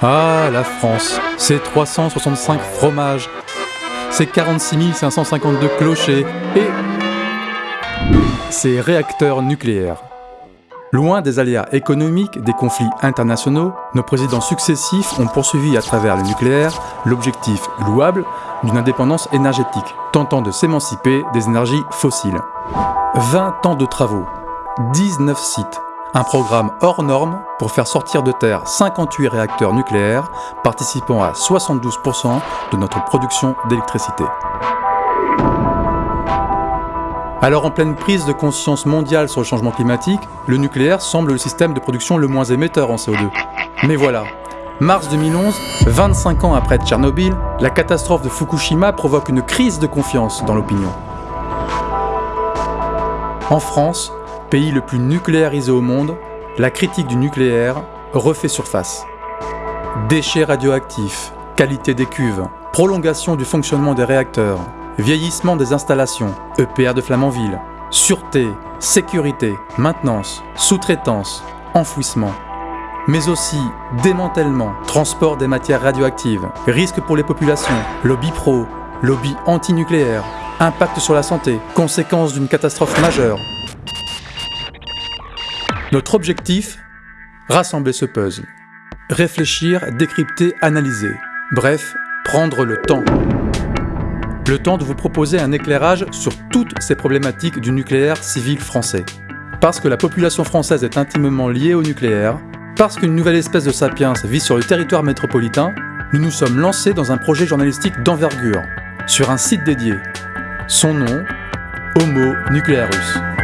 Ah, la France, ses 365 fromages, ses 46 552 clochers et ses réacteurs nucléaires. Loin des aléas économiques, des conflits internationaux, nos présidents successifs ont poursuivi à travers le nucléaire l'objectif louable d'une indépendance énergétique, tentant de s'émanciper des énergies fossiles. 20 ans de travaux, 19 sites, un programme hors norme pour faire sortir de terre 58 réacteurs nucléaires participant à 72% de notre production d'électricité. Alors en pleine prise de conscience mondiale sur le changement climatique, le nucléaire semble le système de production le moins émetteur en CO2. Mais voilà, mars 2011, 25 ans après Tchernobyl, la catastrophe de Fukushima provoque une crise de confiance dans l'opinion. En France, pays le plus nucléarisé au monde, la critique du nucléaire refait surface. Déchets radioactifs, qualité des cuves, prolongation du fonctionnement des réacteurs, vieillissement des installations, EPR de Flamanville, sûreté, sécurité, maintenance, sous-traitance, enfouissement, mais aussi démantèlement, transport des matières radioactives, risque pour les populations, lobby pro, lobby anti-nucléaire, impact sur la santé, conséquences d'une catastrophe majeure. Notre objectif Rassembler ce puzzle. Réfléchir, décrypter, analyser. Bref, prendre le temps. Le temps de vous proposer un éclairage sur toutes ces problématiques du nucléaire civil français. Parce que la population française est intimement liée au nucléaire, parce qu'une nouvelle espèce de sapiens vit sur le territoire métropolitain, nous nous sommes lancés dans un projet journalistique d'envergure, sur un site dédié. Son nom, Homo Nuclearus.